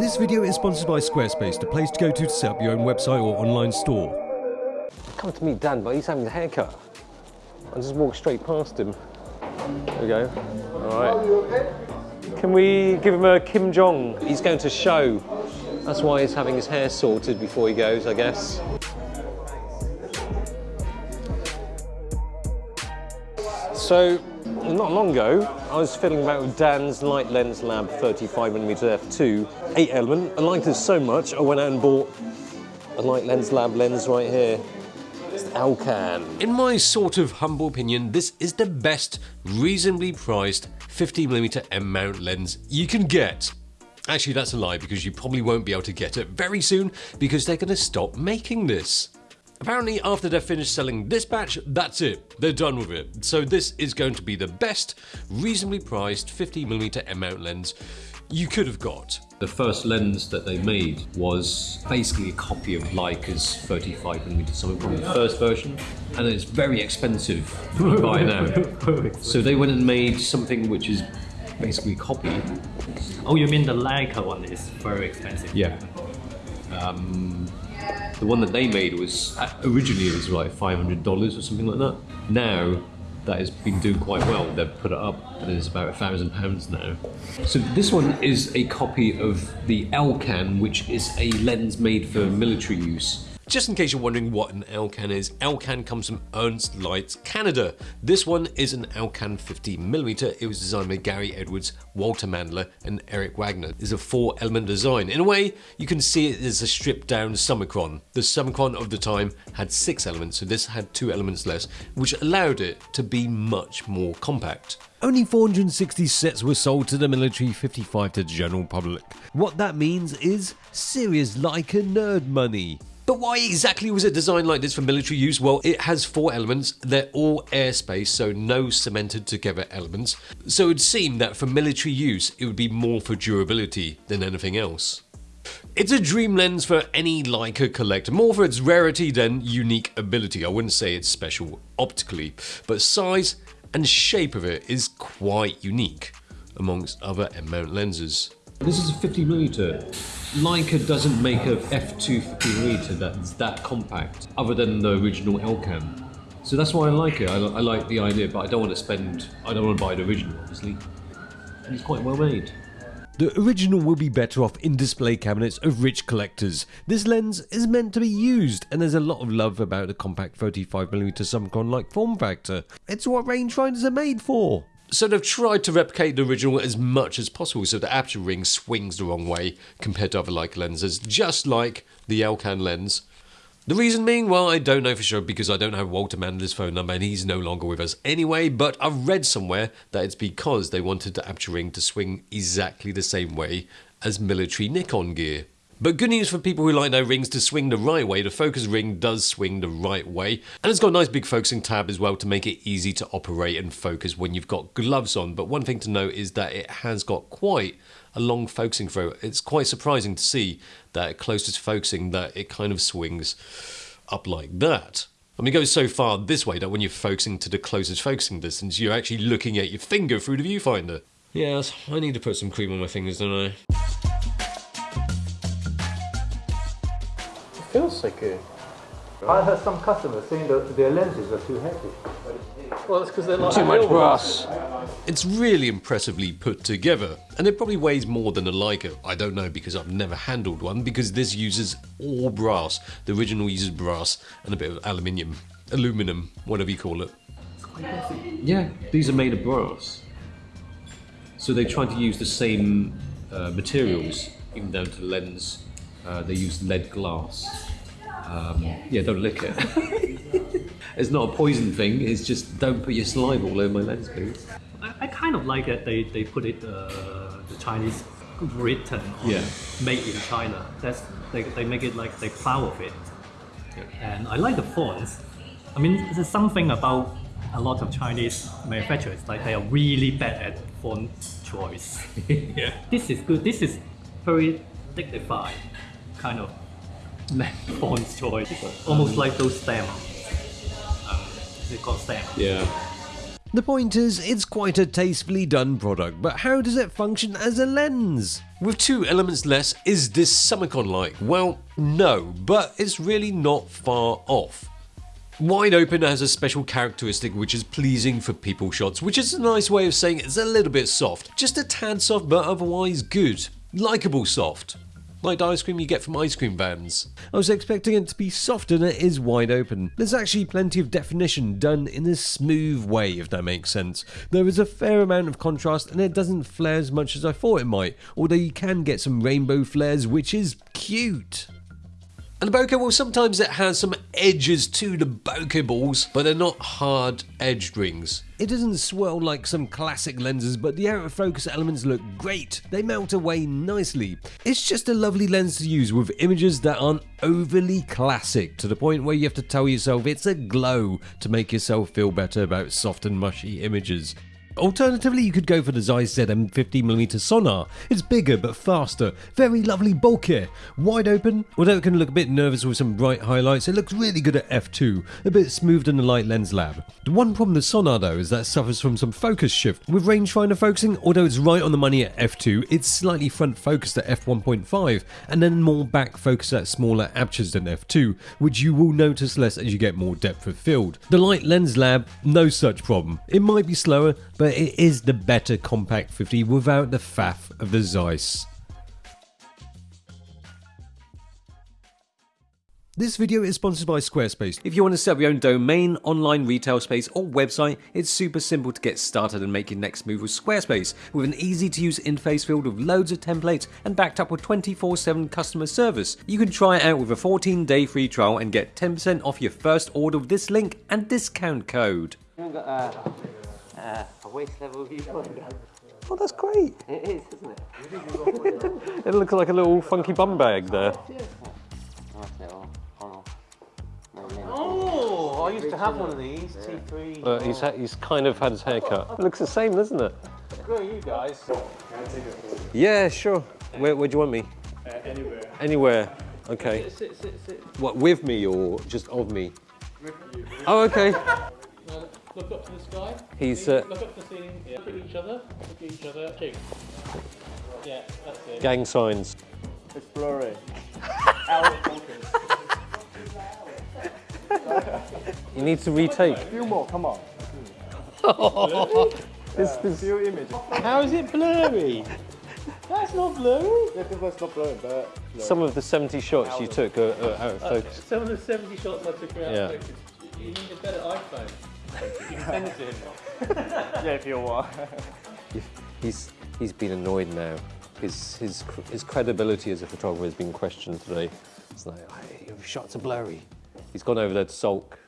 This video is sponsored by Squarespace, the place to go to to set up your own website or online store. Come to meet Dan, but he's having a haircut. I just walk straight past him. There we go. All right. Can we give him a Kim Jong? He's going to show. That's why he's having his hair sorted before he goes, I guess. So, not long ago, I was fiddling about with Dan's Light Lens Lab 35mm f2 8 element. I liked it so much, I went out and bought a Light Lens Lab lens right here. It's the Elcan. In my sort of humble opinion, this is the best reasonably priced 50mm M mount lens you can get. Actually, that's a lie because you probably won't be able to get it very soon because they're going to stop making this. Apparently, after they're finished selling this batch, that's it. They're done with it. So this is going to be the best, reasonably priced 50mm M mount lens you could have got. The first lens that they made was basically a copy of Leica's 35mm something from the first version, and it's very expensive to buy now. so they went and made something which is basically a copy. Oh, you mean the Leica one is very expensive? Yeah. Um, the one that they made was uh, originally it was like five hundred dollars or something like that. Now that has been doing quite well. They've put it up and it's about a thousand pounds now. So this one is a copy of the Elcan, which is a lens made for military use. Just in case you're wondering what an Elcan is, Elcan comes from Ernst Leitz Canada. This one is an Elcan 50mm. It was designed by Gary Edwards, Walter Mandler and Eric Wagner. It's a four element design. In a way, you can see it as a stripped down Summicron. The Summicron of the time had six elements, so this had two elements less, which allowed it to be much more compact. Only 460 sets were sold to the military, 55 to the general public. What that means is serious Leica nerd money. But why exactly was it designed like this for military use? Well, it has four elements. They're all airspace, so no cemented together elements. So it would seem that for military use, it would be more for durability than anything else. It's a dream lens for any Leica collector, more for its rarity than unique ability. I wouldn't say it's special optically, but size and shape of it is quite unique amongst other M-mount lenses. This is a 50mm. Leica doesn't make a f2 50mm that's that compact, other than the original Elcan. So that's why I like it. I, I like the idea, but I don't want to spend. I don't want to buy the original, obviously. And it's quite well made. The original will be better off in display cabinets of rich collectors. This lens is meant to be used, and there's a lot of love about the compact 35mm Summicron like form factor. It's what rangefinders are made for. So they've tried to replicate the original as much as possible so the aperture ring swings the wrong way compared to other Leica lenses, just like the Elcan lens. The reason being, well, I don't know for sure because I don't have Walter Mandler's phone number and he's no longer with us anyway, but I've read somewhere that it's because they wanted the aperture ring to swing exactly the same way as military Nikon gear. But good news for people who like their rings to swing the right way, the focus ring does swing the right way. And it's got a nice big focusing tab as well to make it easy to operate and focus when you've got gloves on. But one thing to note is that it has got quite a long focusing throw. It's quite surprising to see that closest focusing that it kind of swings up like that. I mean, it goes so far this way that when you're focusing to the closest focusing distance, you're actually looking at your finger through the viewfinder. Yes, I need to put some cream on my fingers, don't I? Feels so good. I heard some customers saying that their lenses are too heavy. Well, it's because they're like Too much brass. It's really impressively put together, and it probably weighs more than a Leica. I don't know because I've never handled one because this uses all brass. The original uses brass and a bit of aluminium, aluminum, whatever you call it. Yeah, these are made of brass. So they're trying to use the same uh, materials, even down to the lens. Uh, they use lead glass. Um, yeah, don't lick it. it's not a poison thing. It's just don't put your saliva all over my lens, please. I, I kind of like that They they put it uh, the Chinese written on Yeah. made in China. That's they, they make it like they proud of it. And I like the fonts. I mean, there's something about a lot of Chinese manufacturers like they are really bad at font choice. yeah. This is good. This is very dignified kind of font choice, almost like those stamp. Um, is it called stamp? Yeah. The point is, it's quite a tastefully done product, but how does it function as a lens? With two elements less, is this Summicron like? Well, no, but it's really not far off. Wide open has a special characteristic which is pleasing for people shots, which is a nice way of saying it's a little bit soft. Just a tad soft, but otherwise good. Likeable soft. Like the ice cream you get from ice cream vans. I was expecting it to be softer than it is wide open. There's actually plenty of definition done in a smooth way, if that makes sense. There is a fair amount of contrast and it doesn't flare as much as I thought it might, although you can get some rainbow flares, which is cute. And the bokeh, well, sometimes it has some edges to the bokeh balls, but they're not hard edged rings. It doesn't swirl like some classic lenses, but the out of focus elements look great. They melt away nicely. It's just a lovely lens to use with images that aren't overly classic to the point where you have to tell yourself it's a glow to make yourself feel better about soft and mushy images. Alternatively, you could go for the Zeiss ZM50mm Sonnar. It's bigger but faster, very lovely bulkier, wide open. Although it can look a bit nervous with some bright highlights, it looks really good at f2, a bit smoothed than the Light Lens Lab. The one problem with Sonnar though is that it suffers from some focus shift. With rangefinder focusing, although it's right on the money at f2, it's slightly front focused at f1.5 and then more back focused at smaller apertures than f2, which you will notice less as you get more depth of field. The Light Lens Lab, no such problem. It might be slower, but it is the better Compact 50 without the faff of the Zeiss. This video is sponsored by Squarespace. If you want to set up your own domain, online retail space, or website, it's super simple to get started and make your next move with Squarespace. With an easy to use interface filled with loads of templates and backed up with 24 7 customer service. You can try it out with a 14 day free trial and get 10% off your first order with this link and discount code. Haven't a, a, a waist level viewfinder. Oh, that's great. It is, isn't it? It looks like a little funky bum bag there. That's it all. Oh, no, no. I used to have one of these, T3. Uh, he's, he's kind of had his hair cut. It looks the same, doesn't it? Where are you guys? Yeah, sure. Where, where do you want me? anywhere. Anywhere. Okay. Sit, sit, sit. What, with me or just of me? Oh, okay. Look up to the sky. He's, uh, Look up to the ceiling. Yeah. Look at each other. Look at each other. Cheek. Yeah, that's it. gang signs. It's blurry. Out focus. You need to retake. Few more, come on. This, this, Few images. How is it blurry? That's not blurry. Yeah, this was not blurry, but some of the 70 shots you took are, are out of focus. Some of the 70 shots I took are out Yeah. of focus. You need a better iPhone. You can send it to him. yeah, if you want. He's, he's been annoyed now. His, his, his credibility as a photographer has been questioned today. It's like, "Hey, your shots are blurry. He's gone over there to sulk.